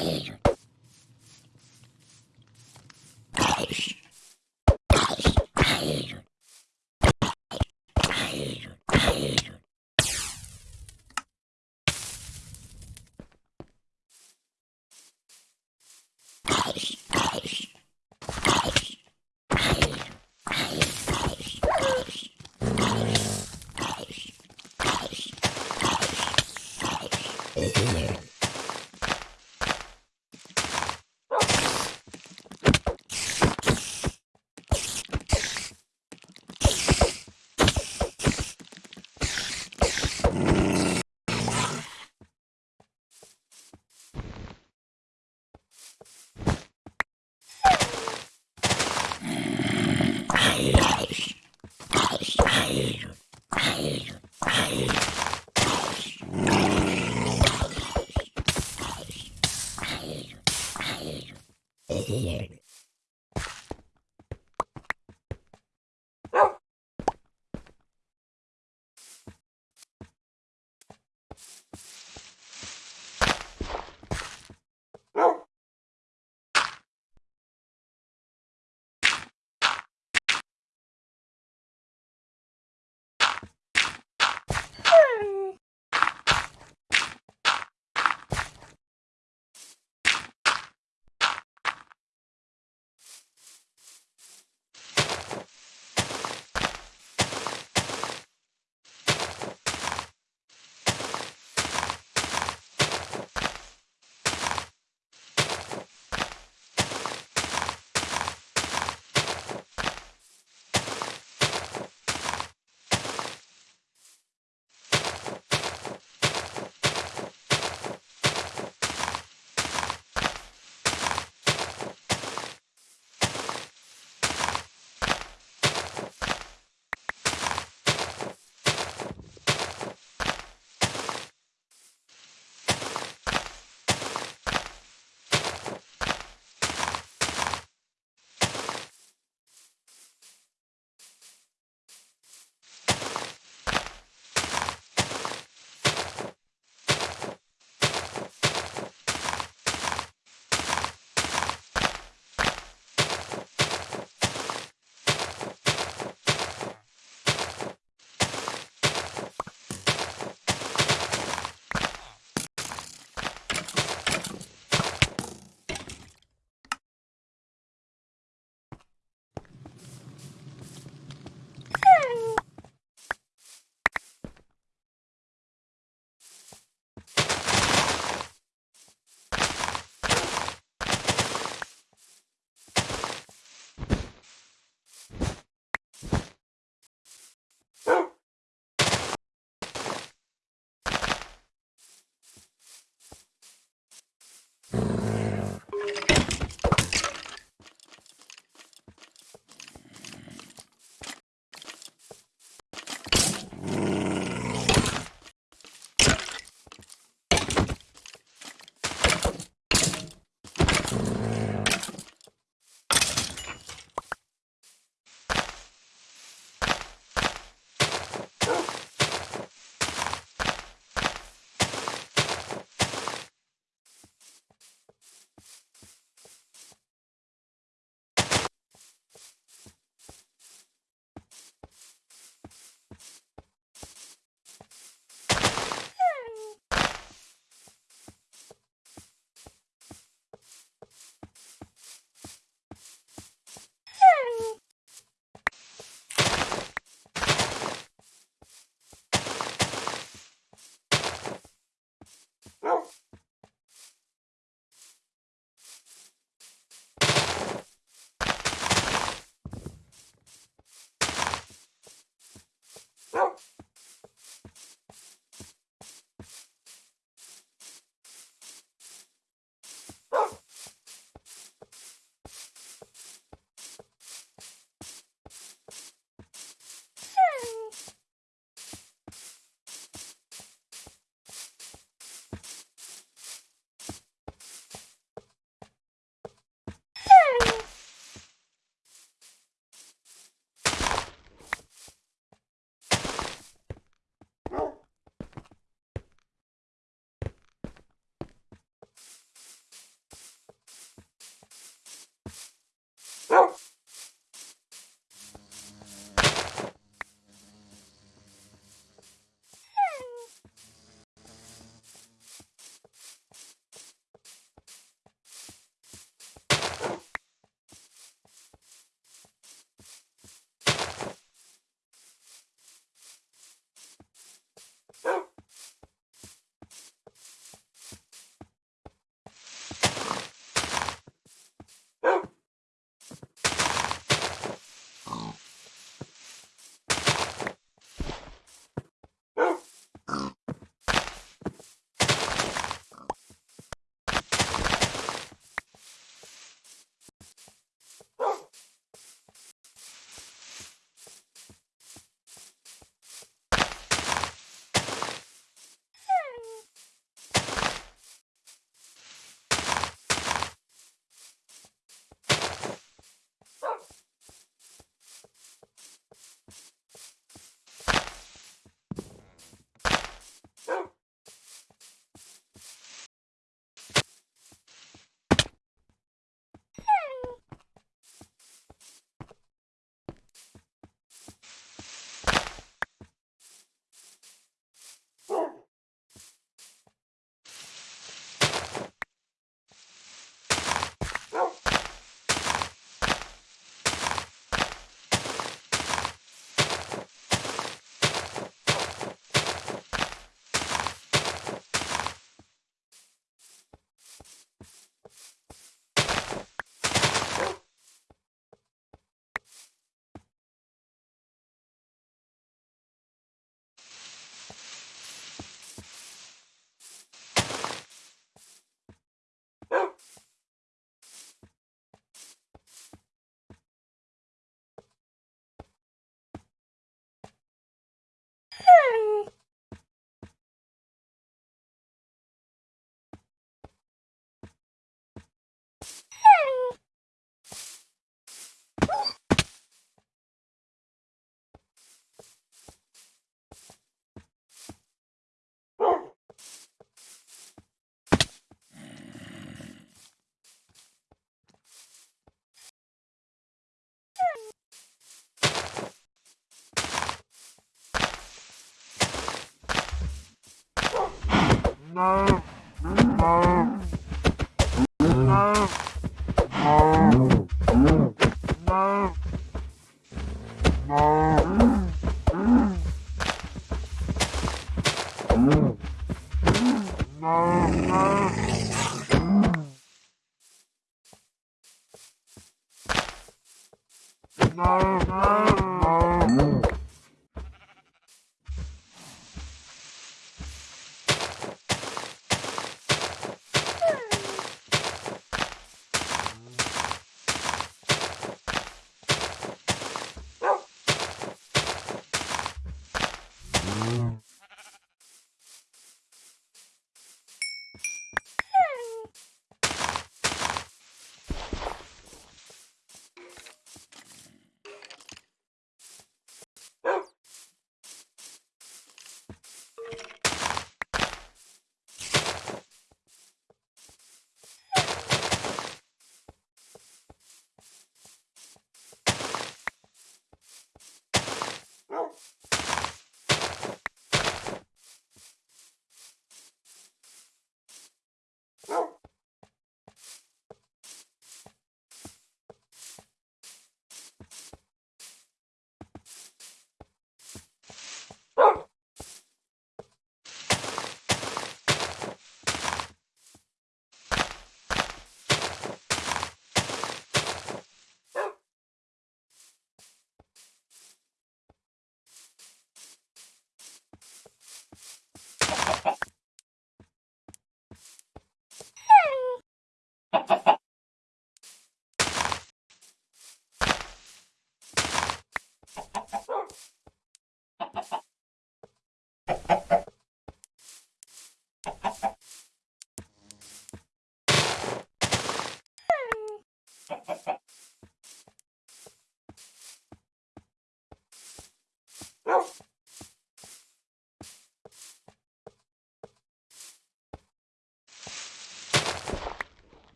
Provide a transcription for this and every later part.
Yeah.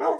Não.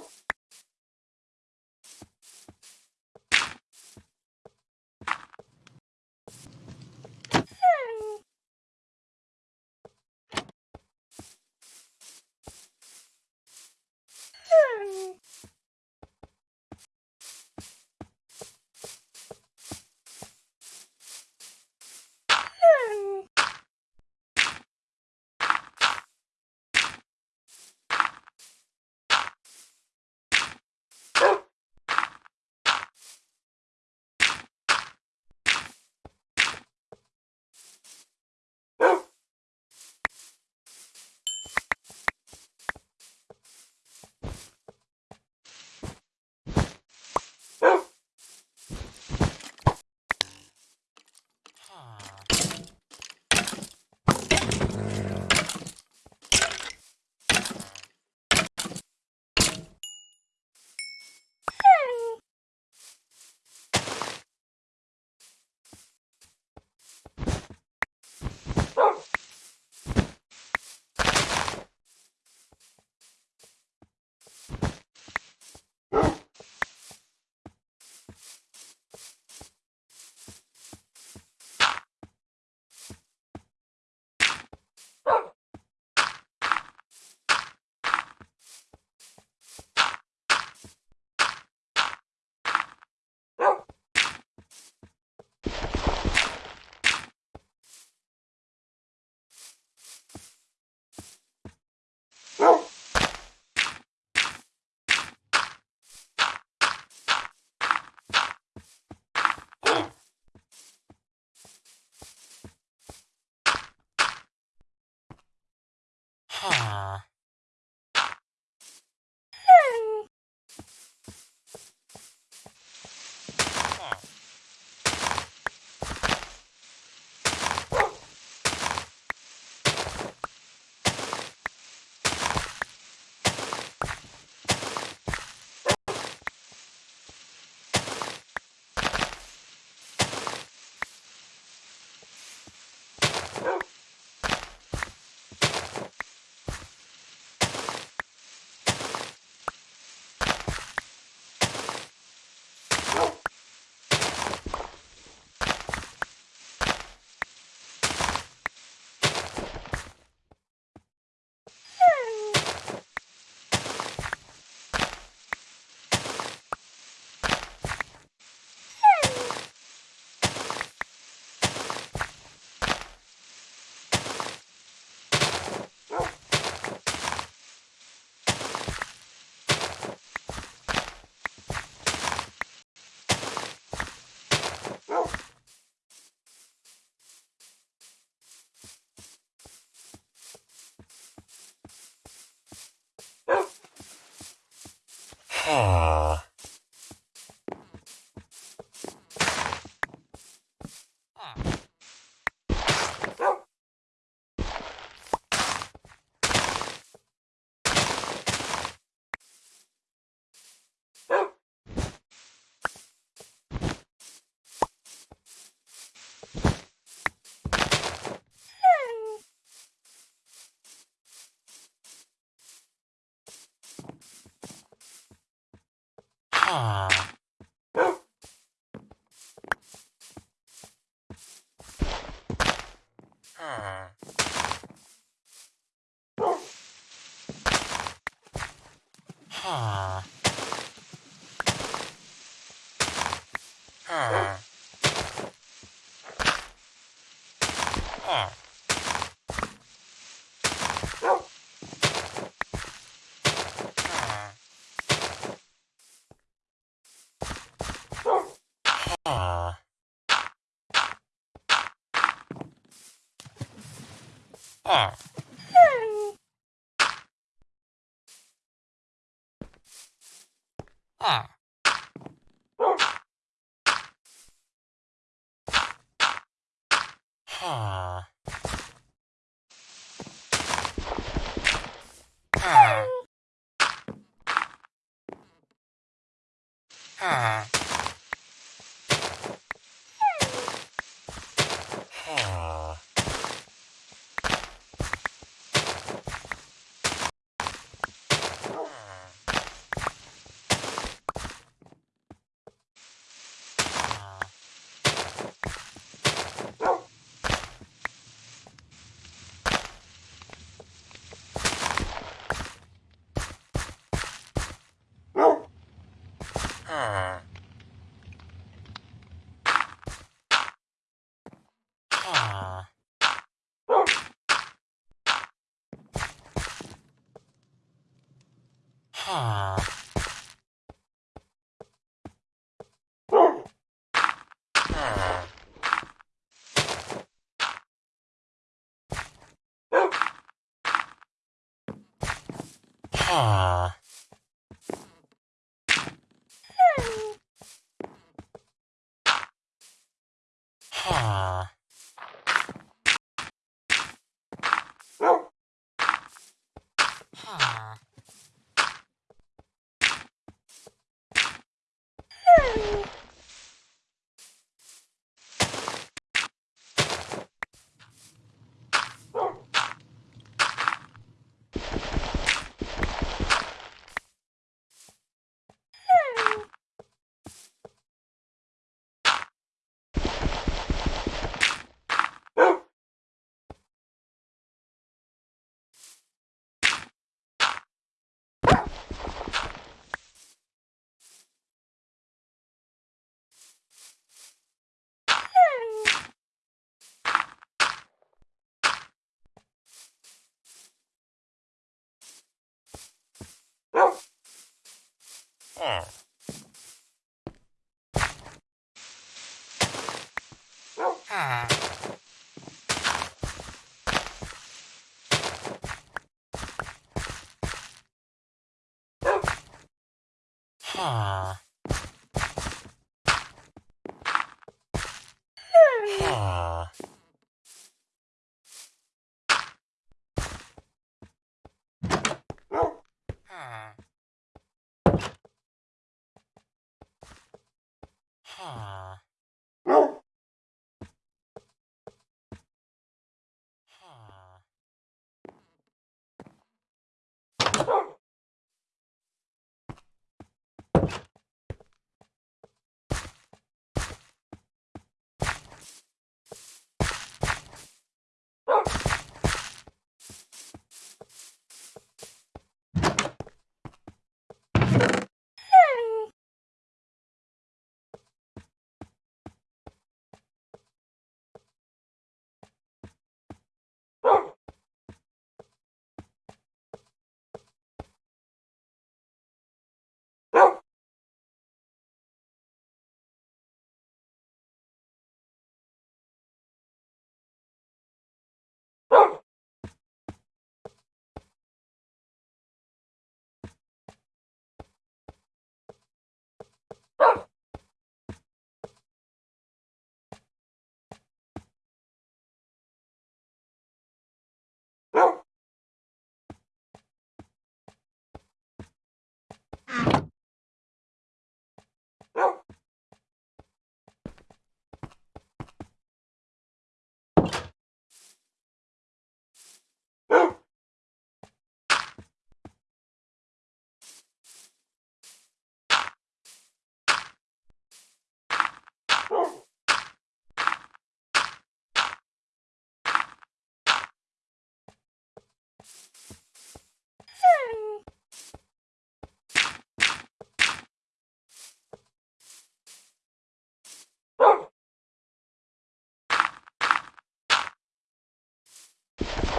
Ah. Ah. Oh. Huh.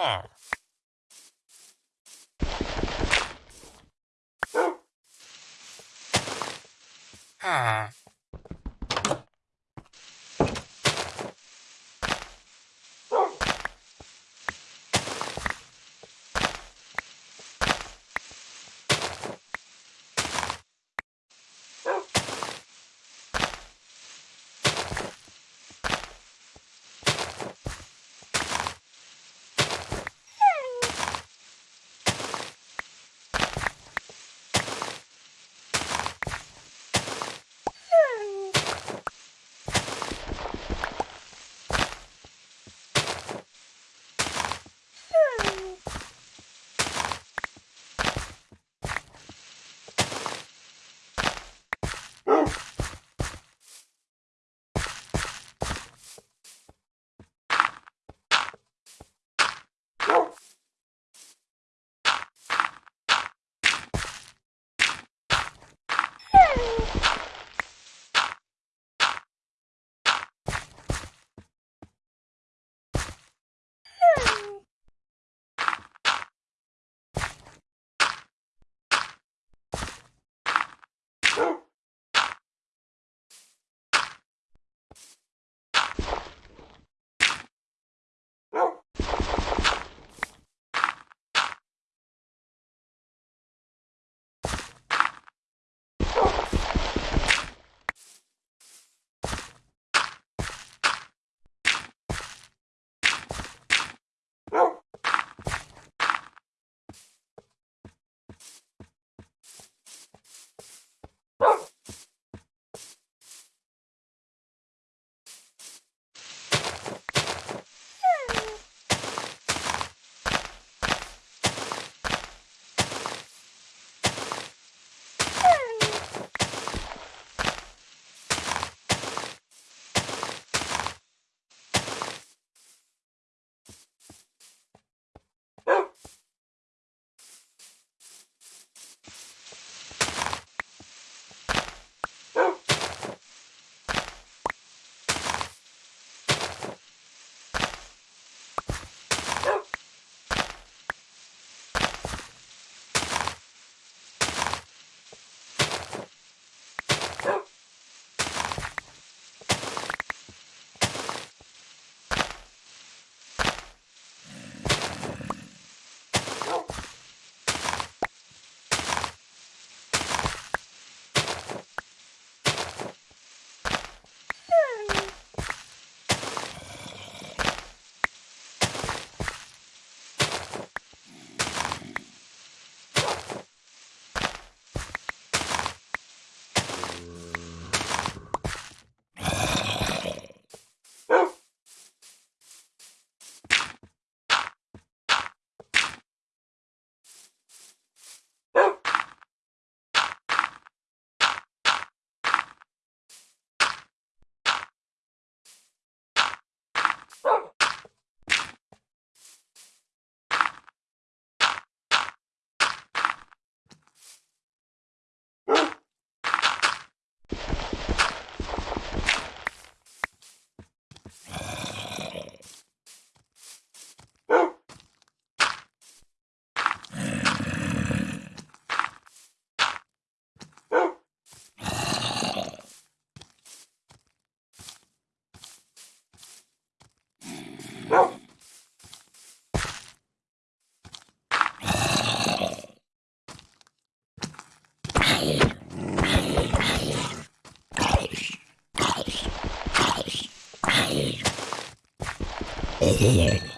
Huh. Bye. Yeah.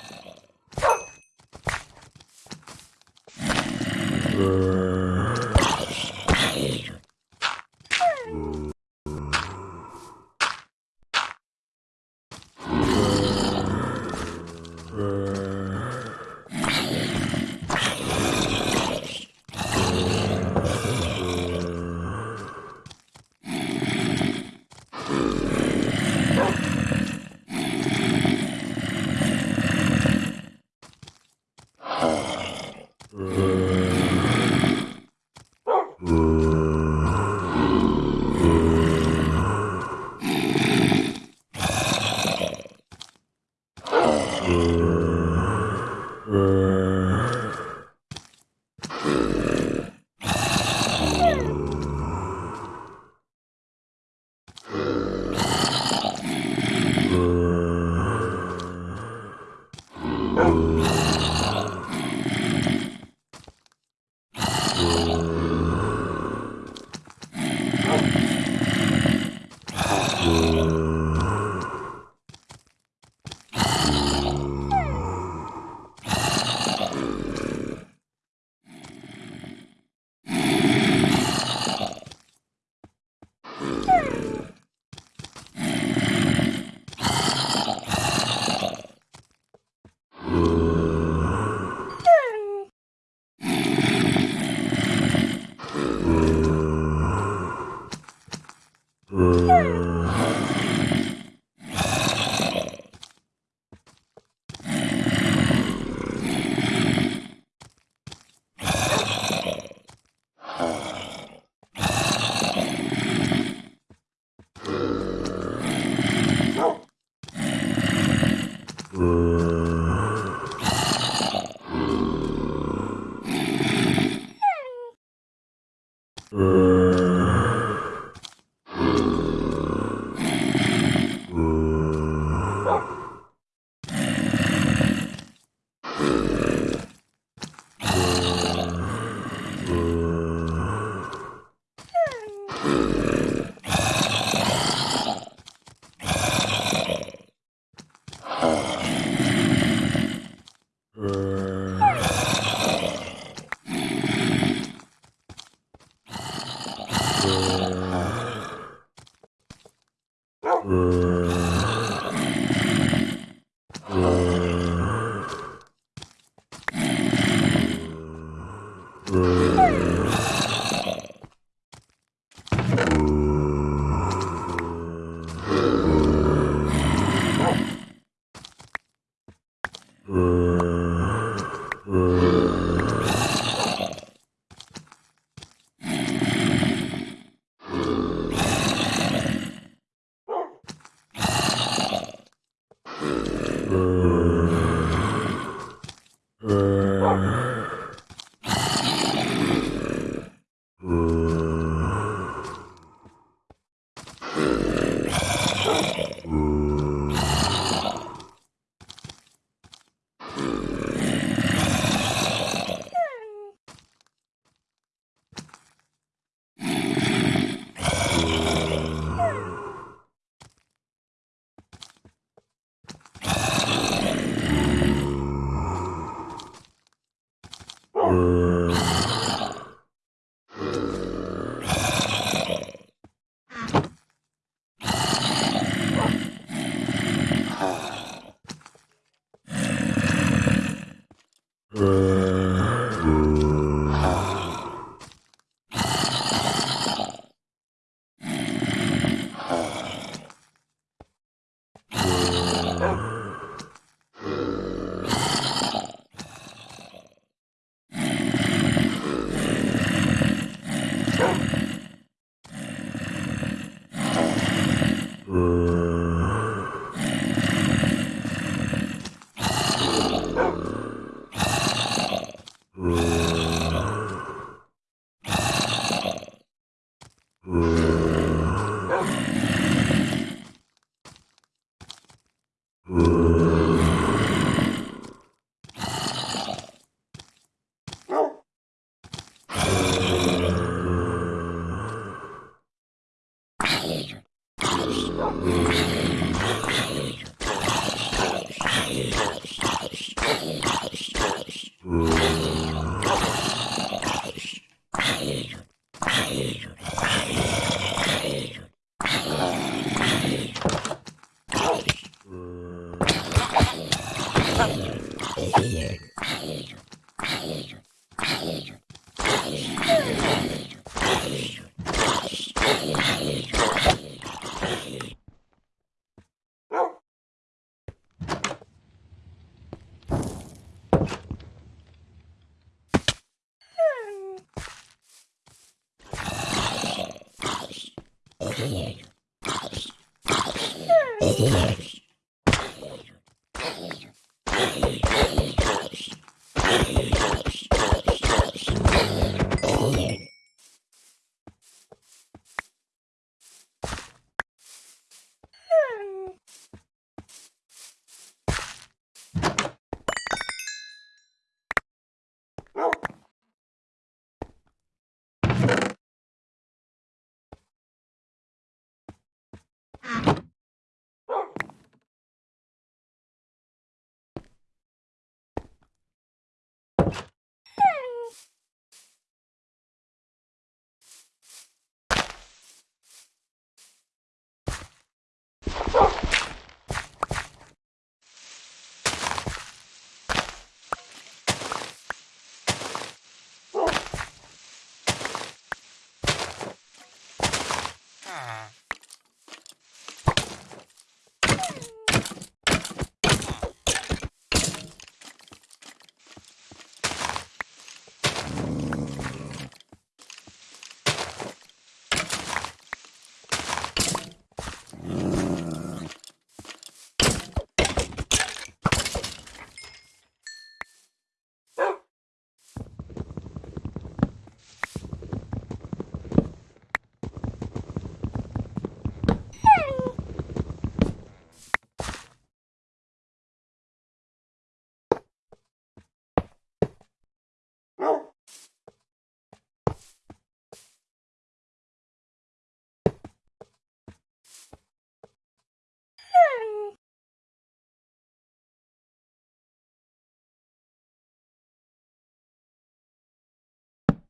Yeah.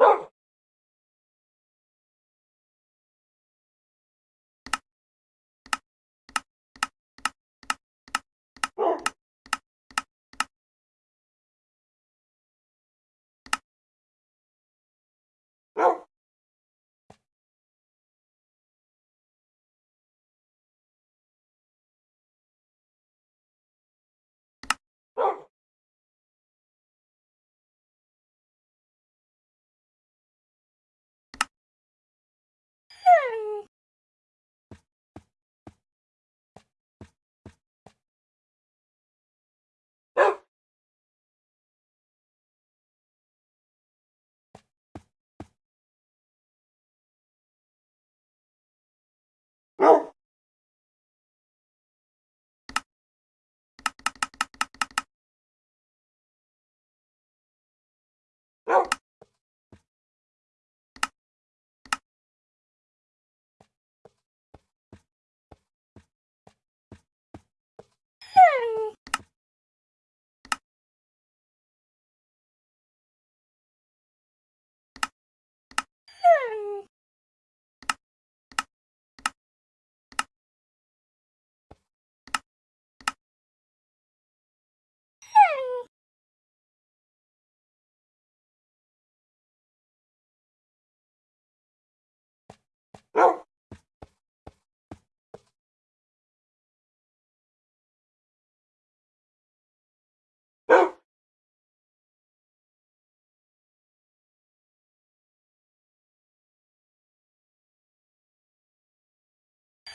Oh! Well.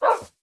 Oh!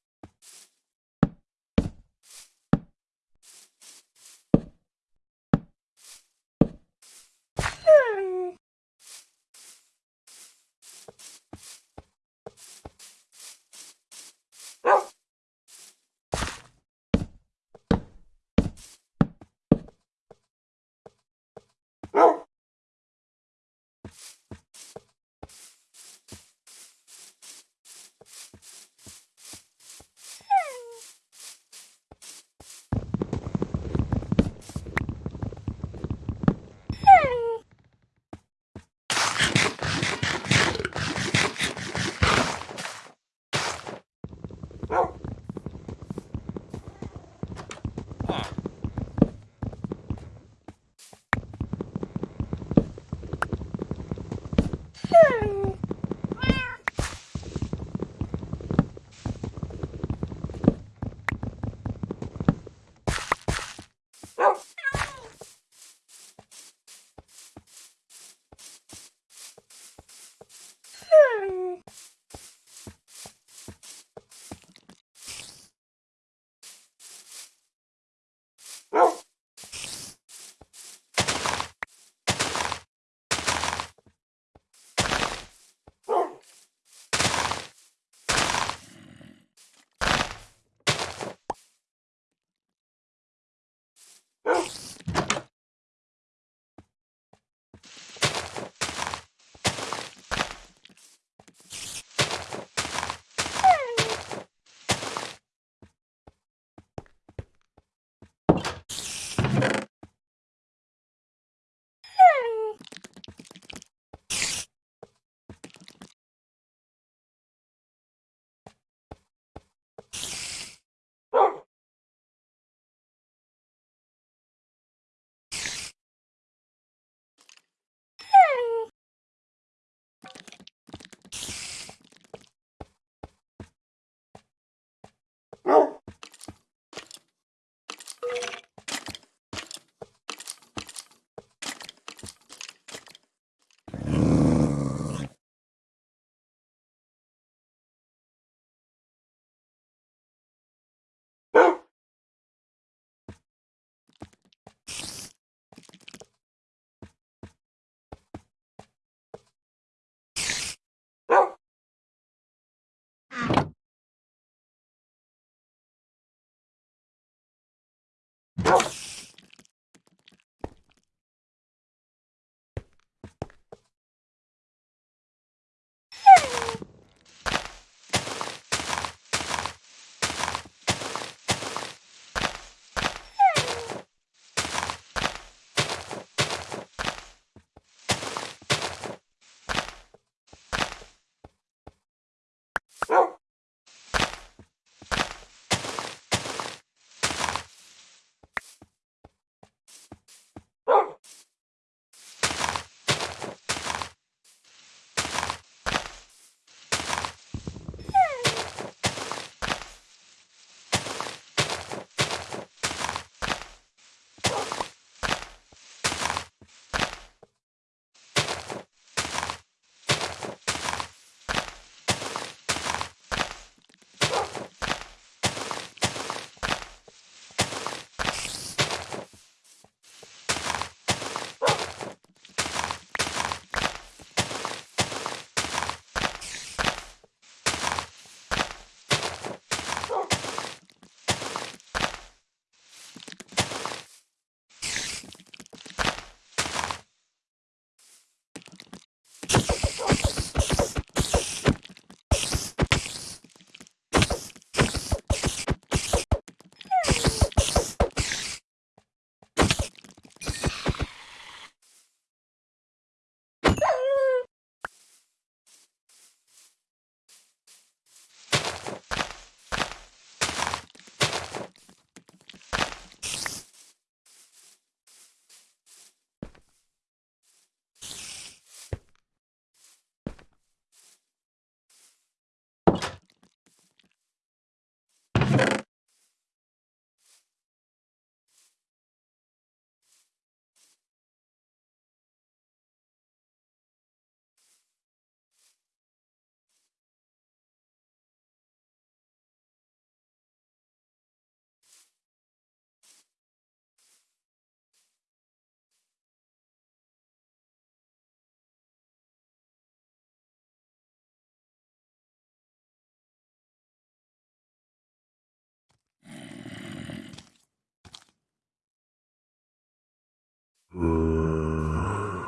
Oh! 음...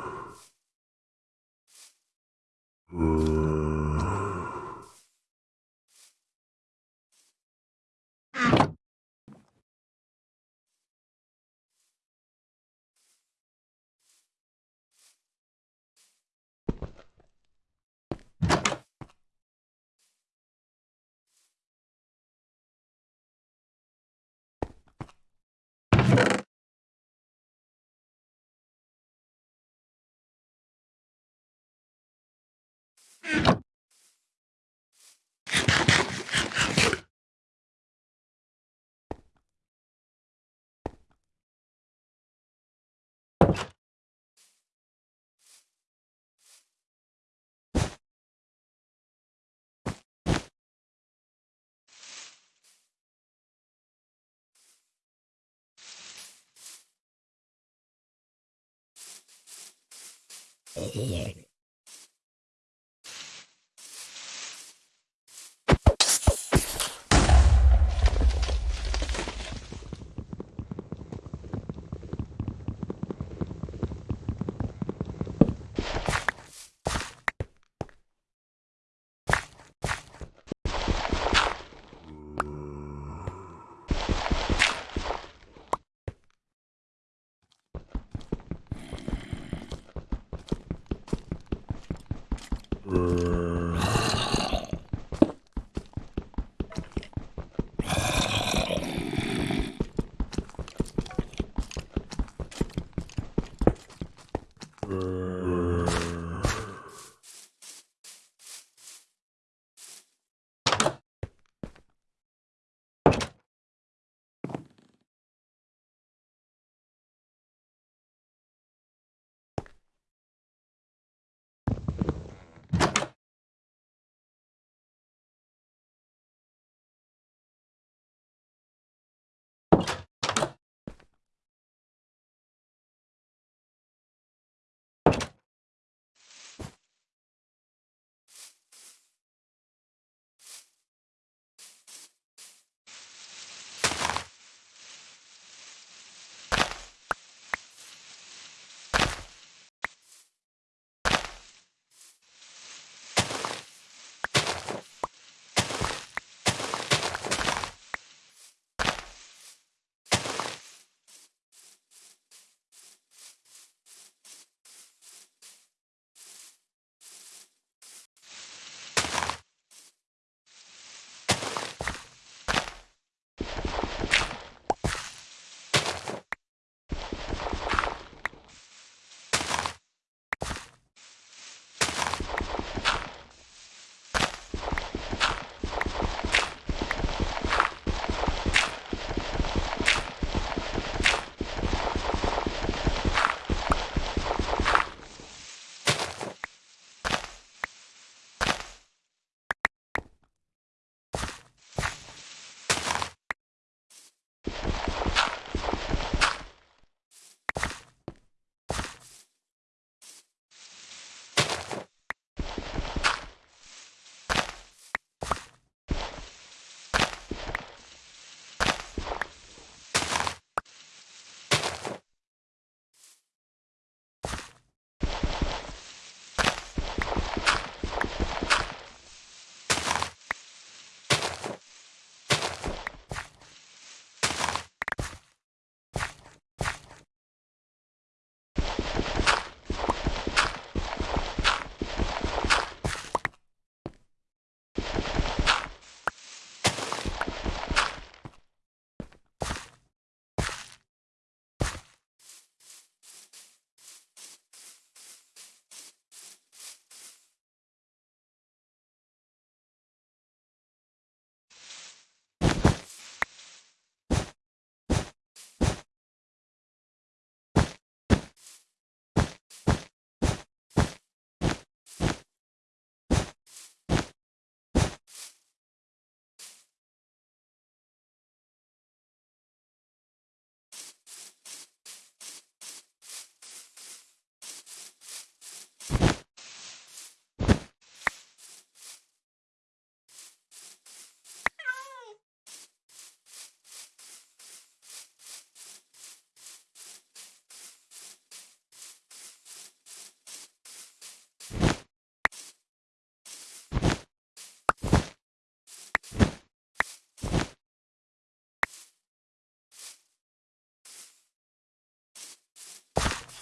음... here.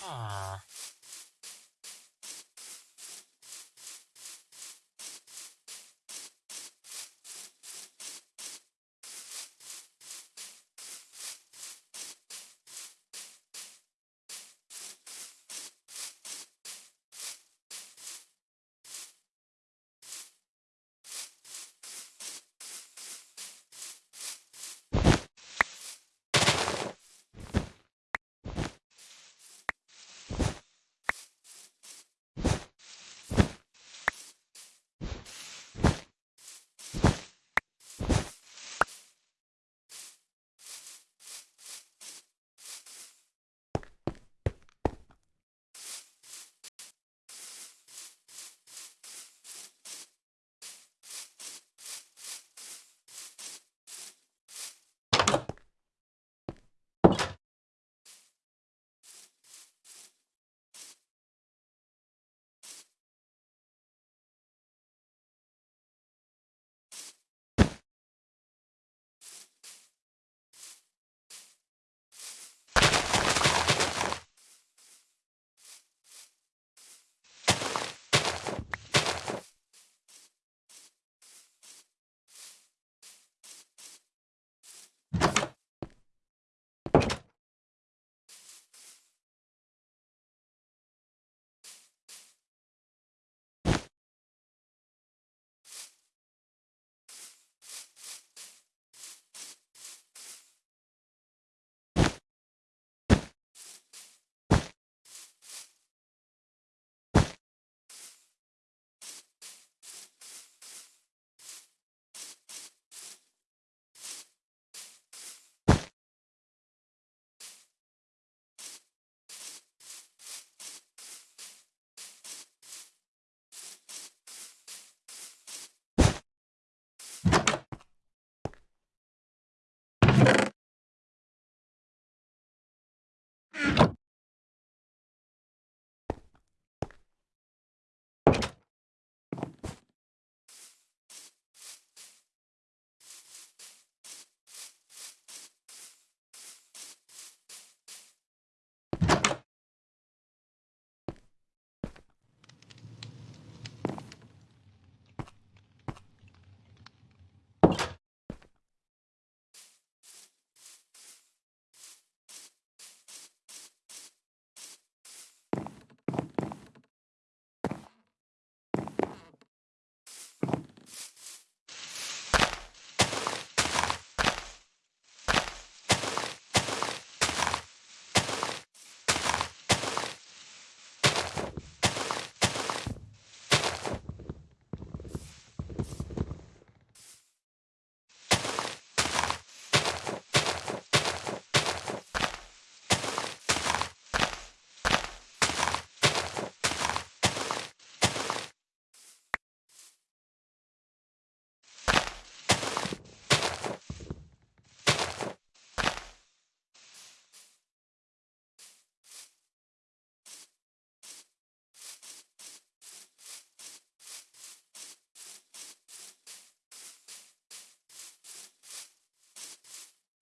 啊。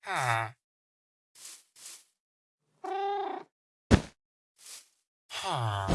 はあ。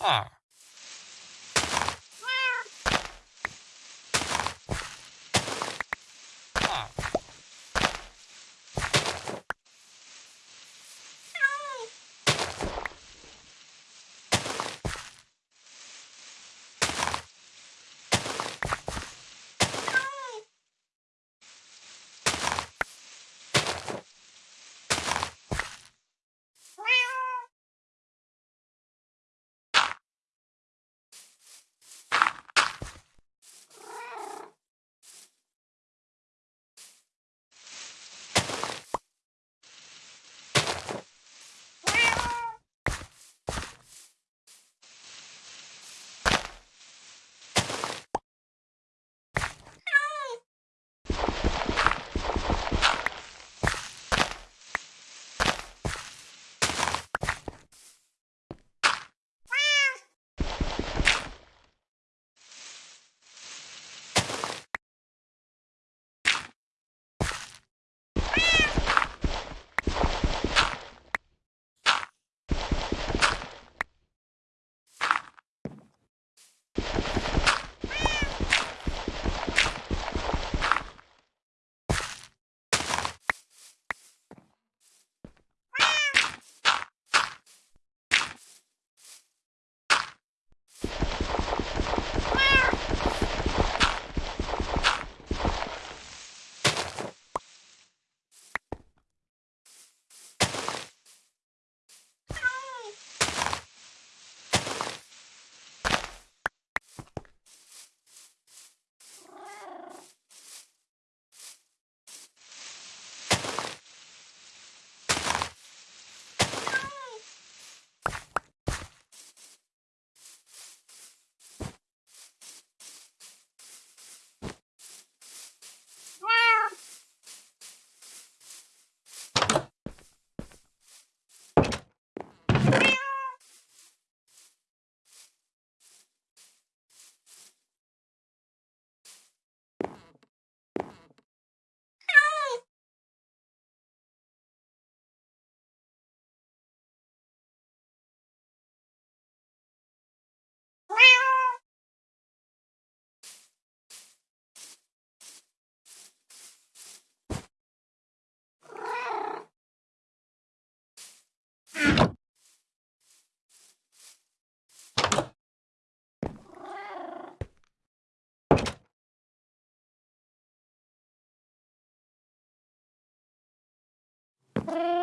Ah. you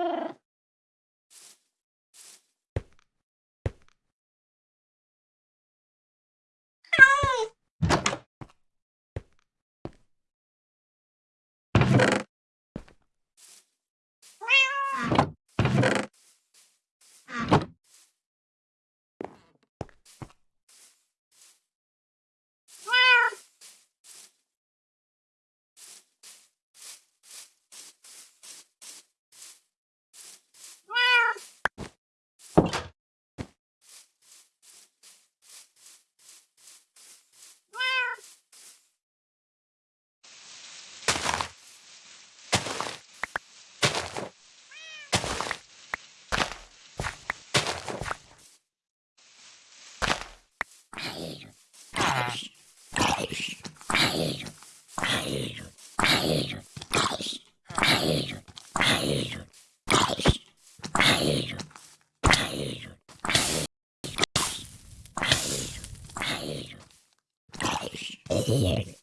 Ah.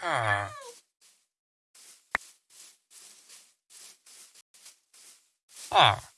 Ah. Ah.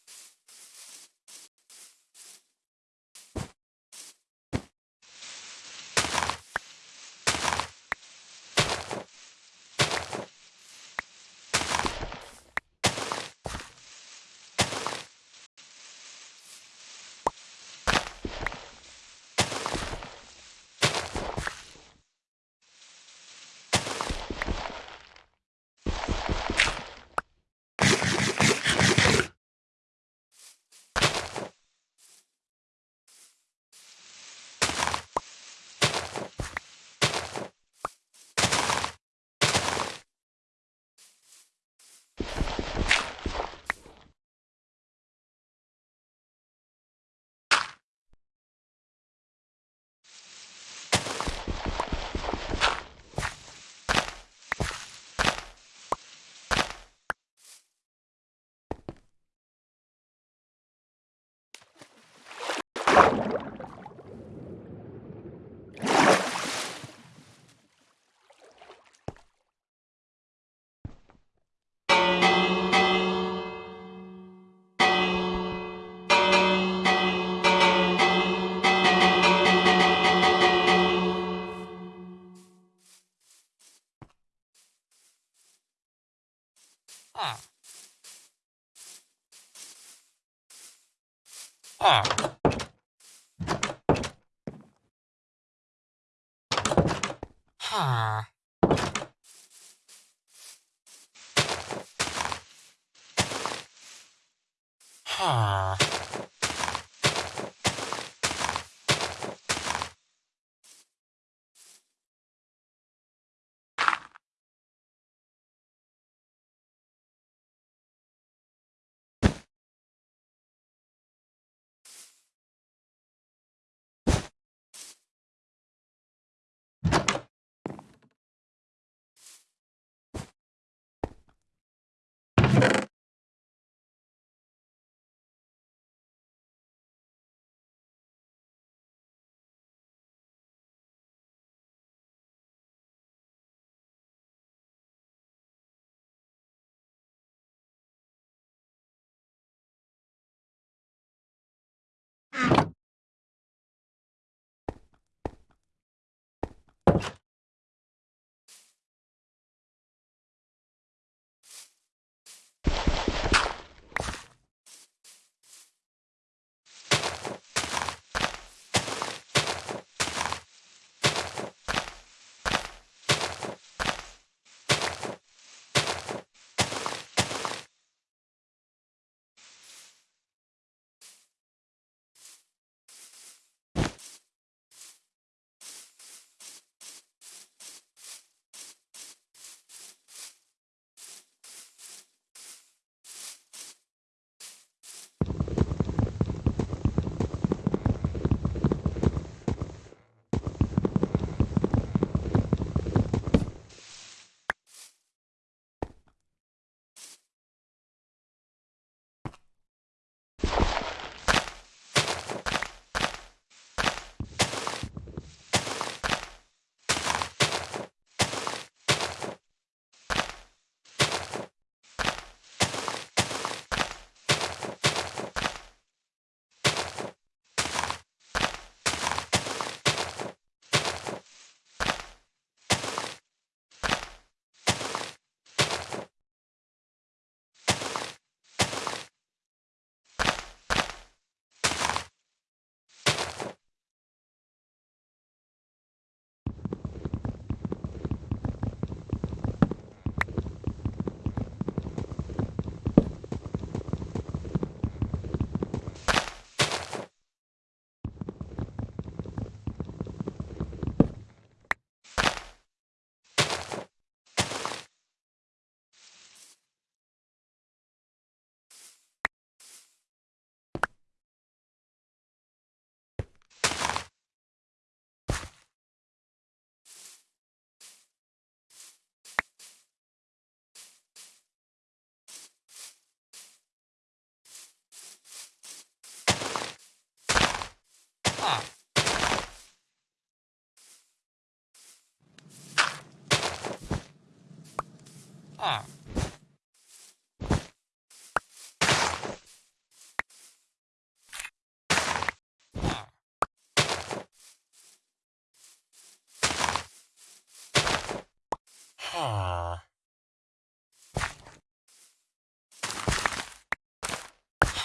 は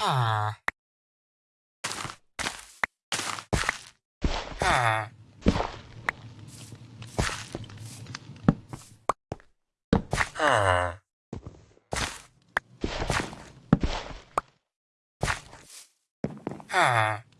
あ。Huh.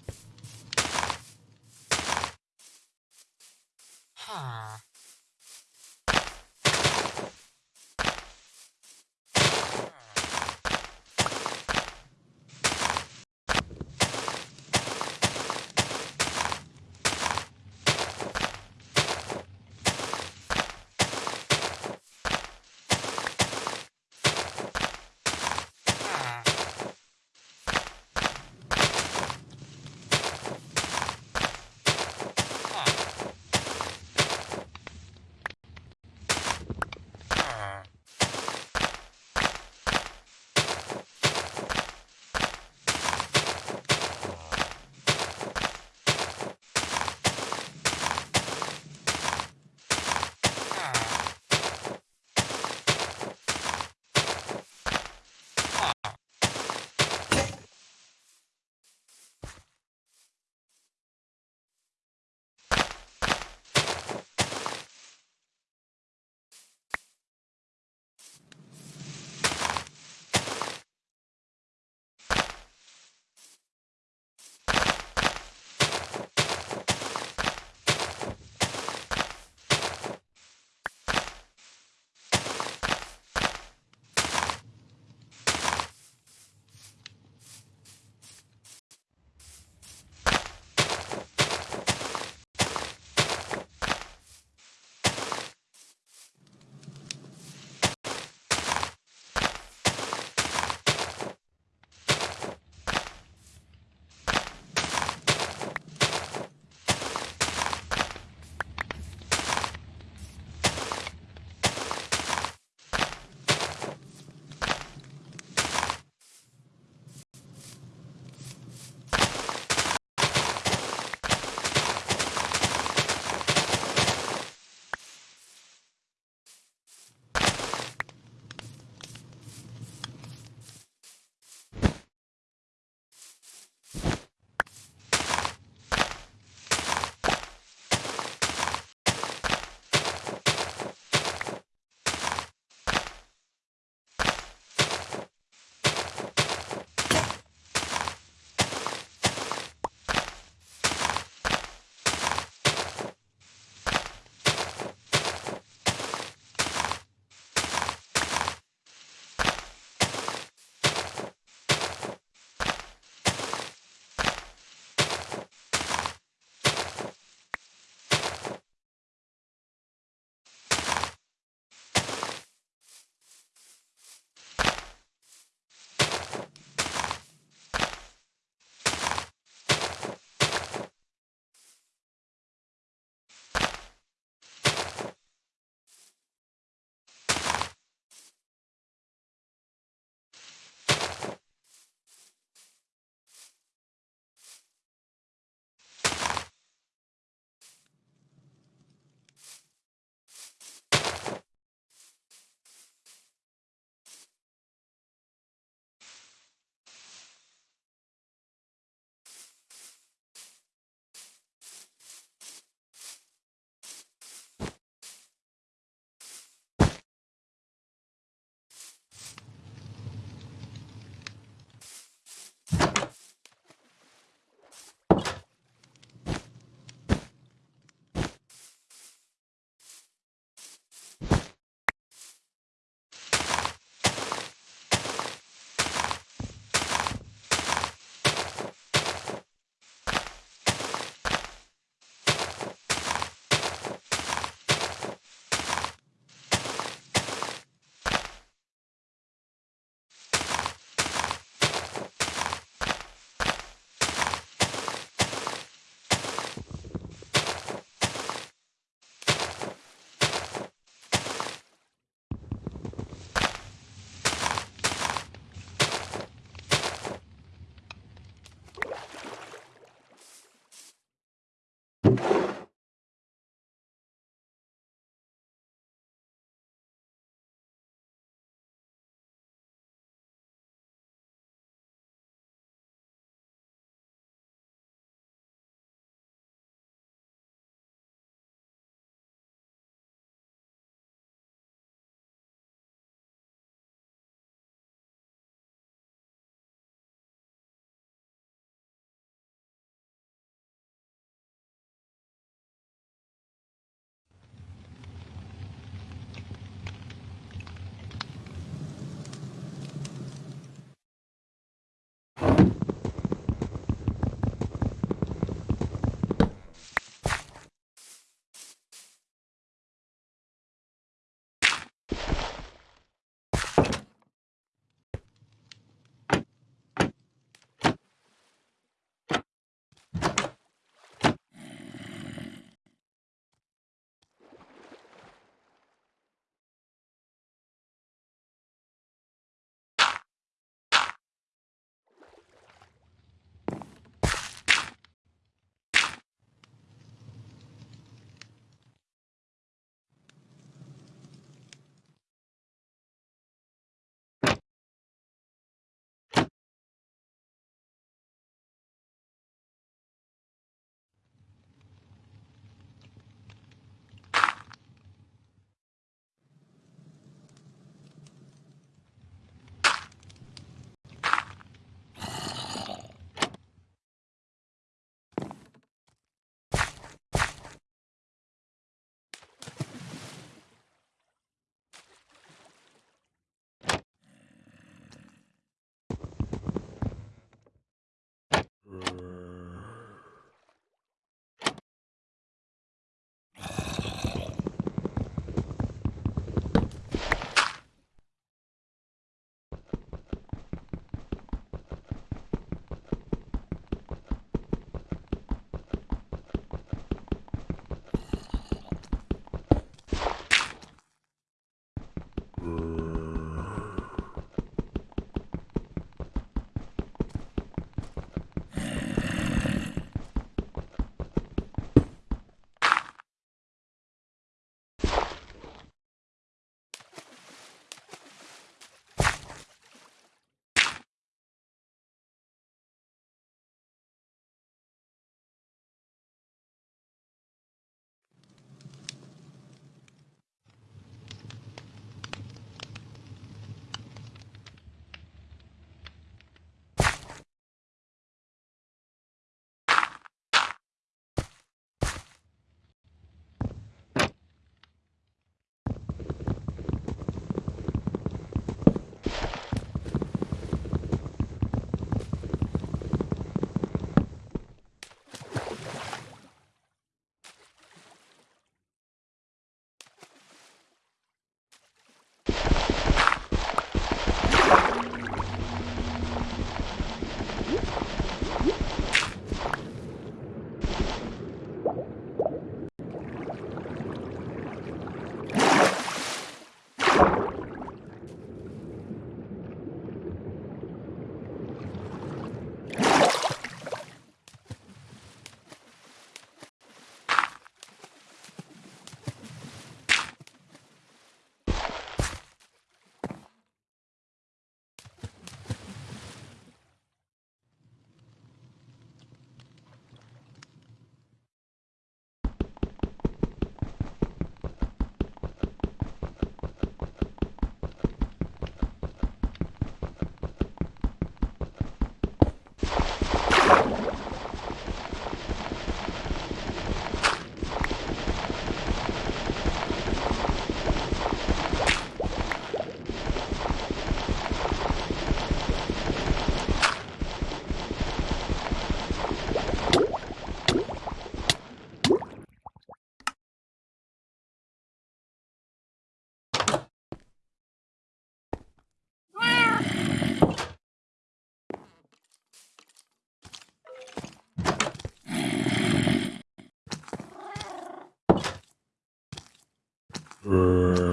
Huh?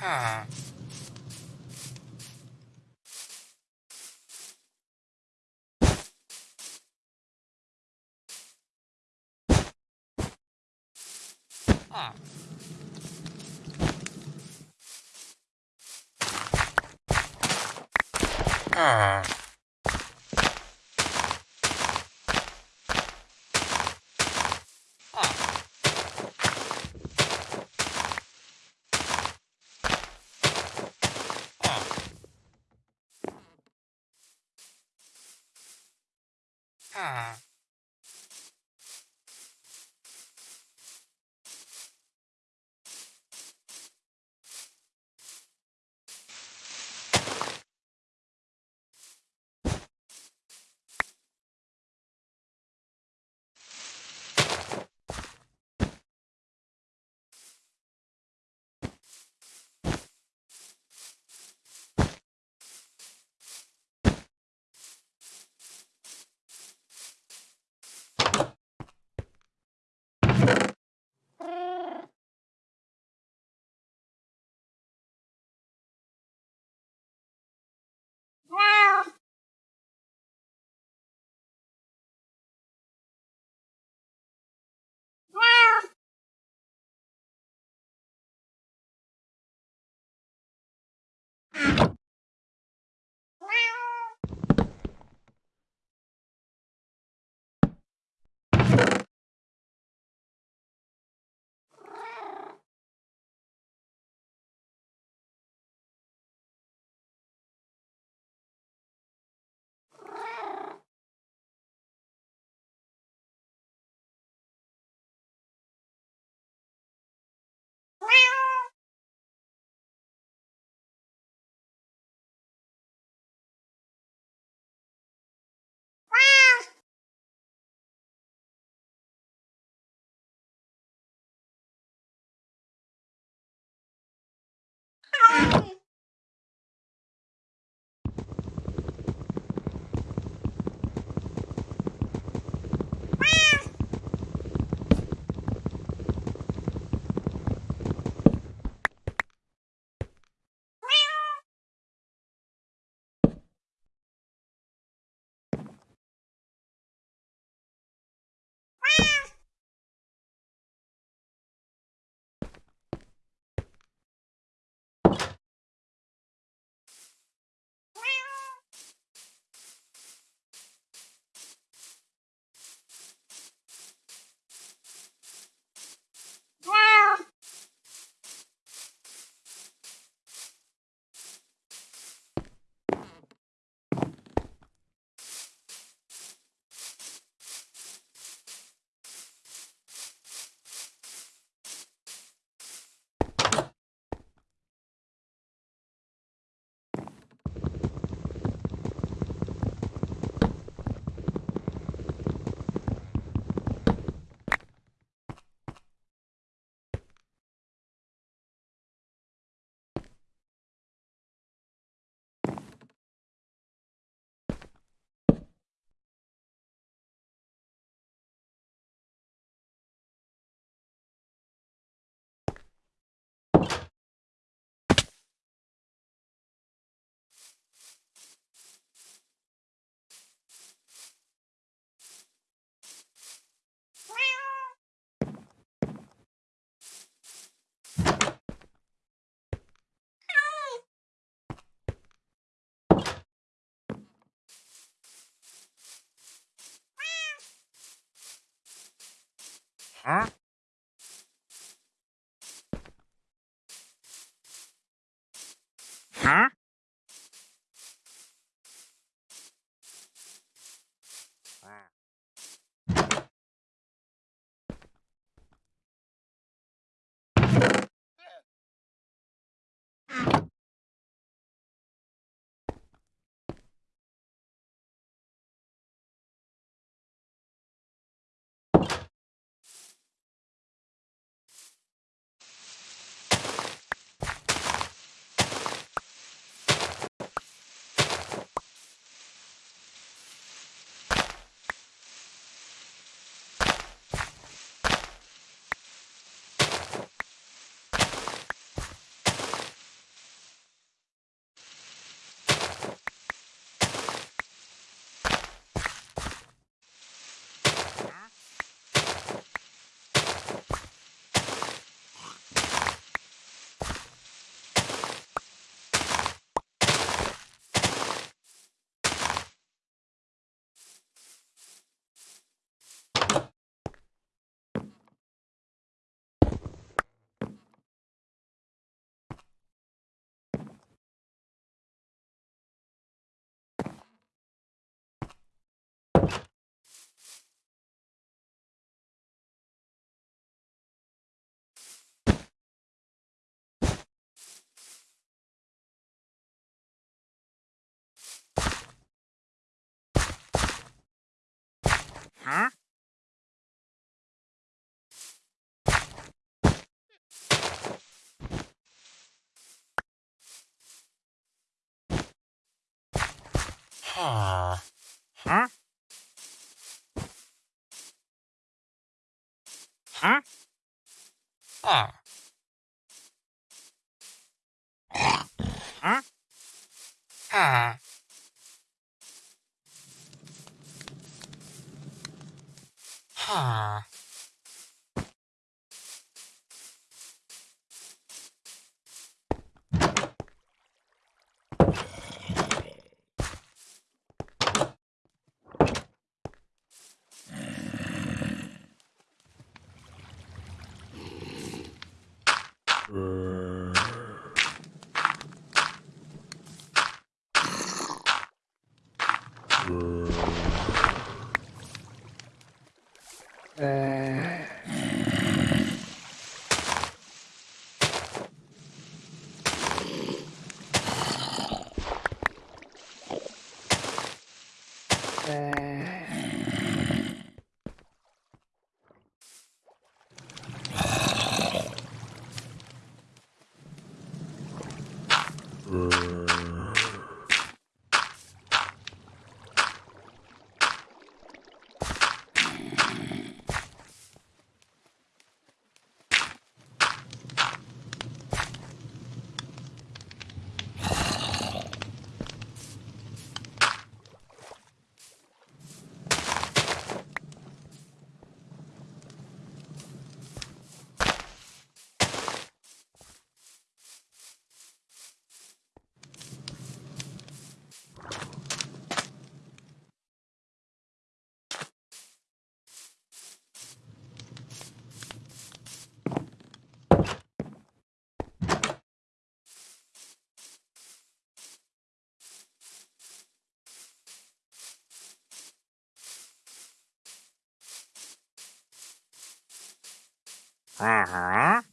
Ah. Ah. Ah. Huh? か？はあ。は？あ。啊哈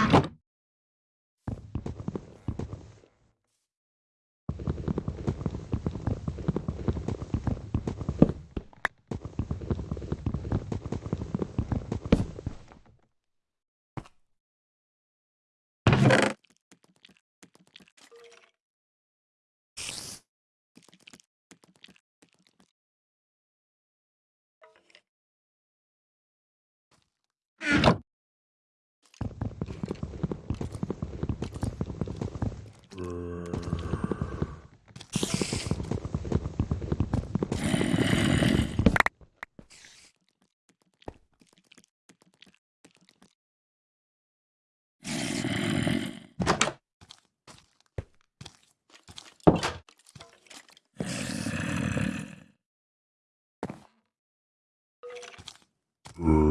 Ah. Uh.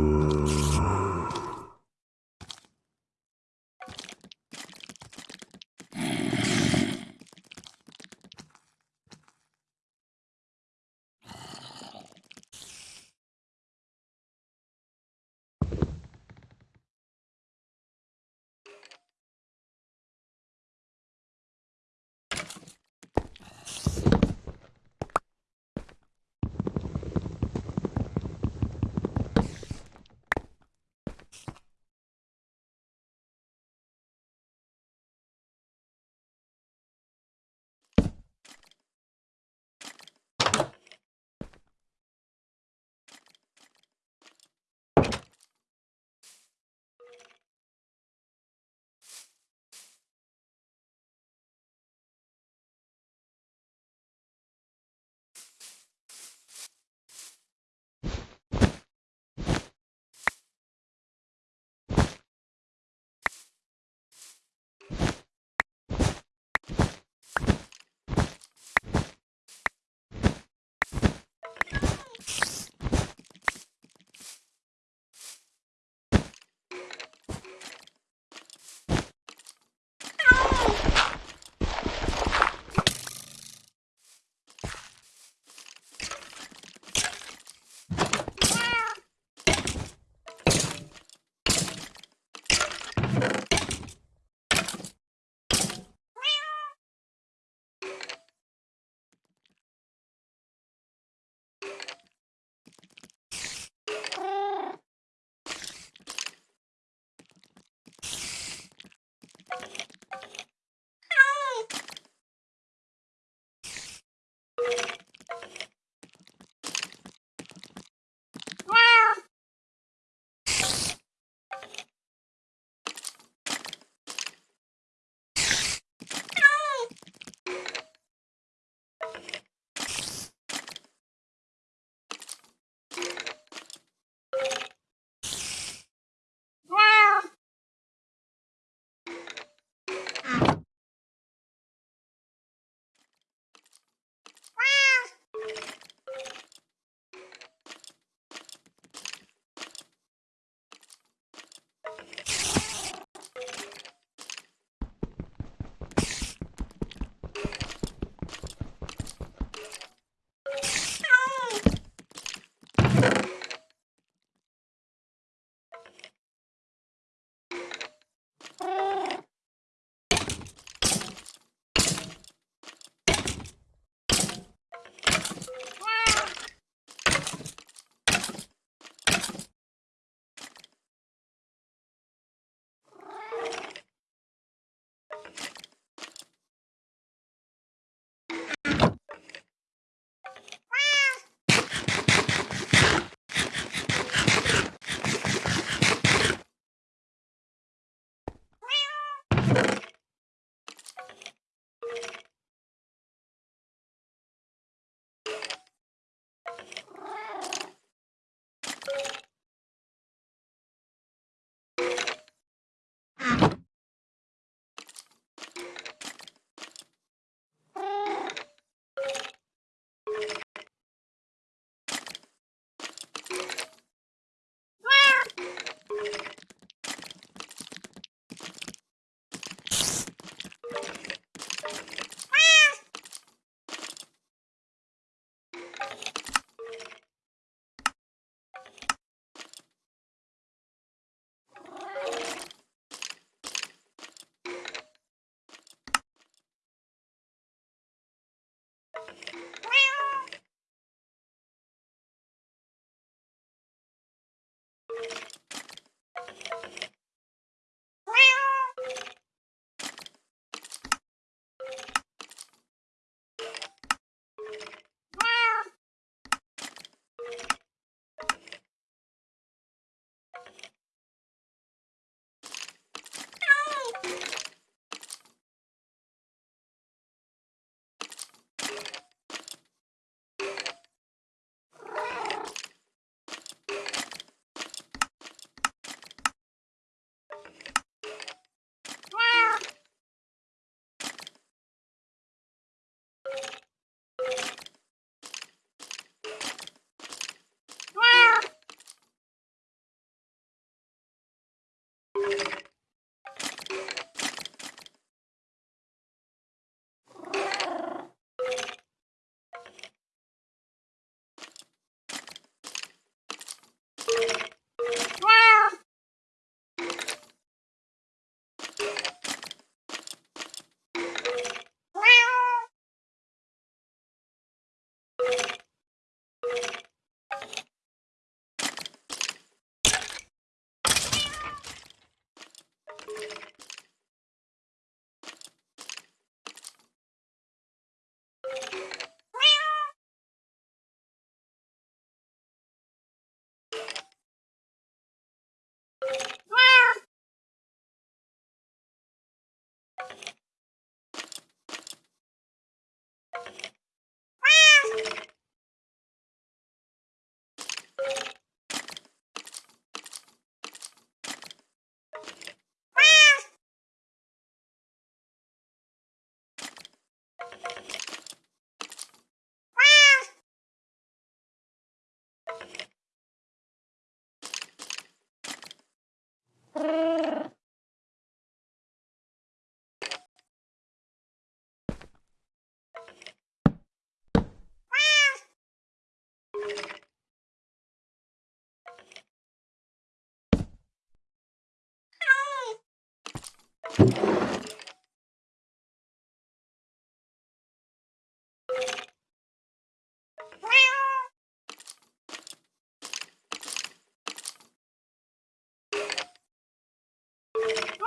Oh!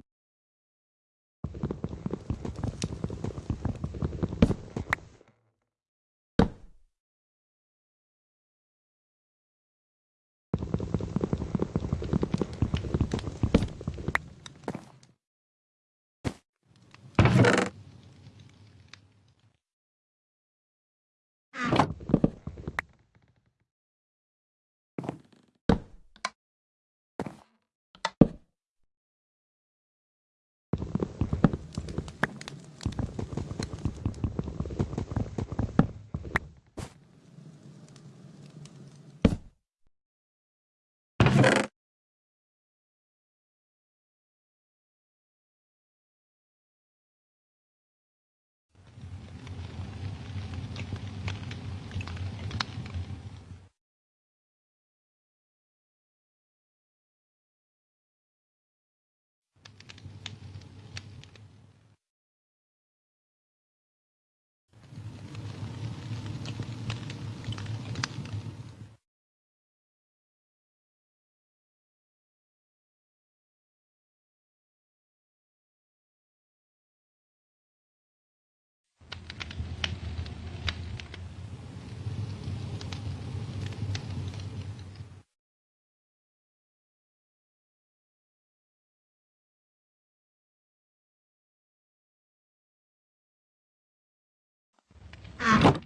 好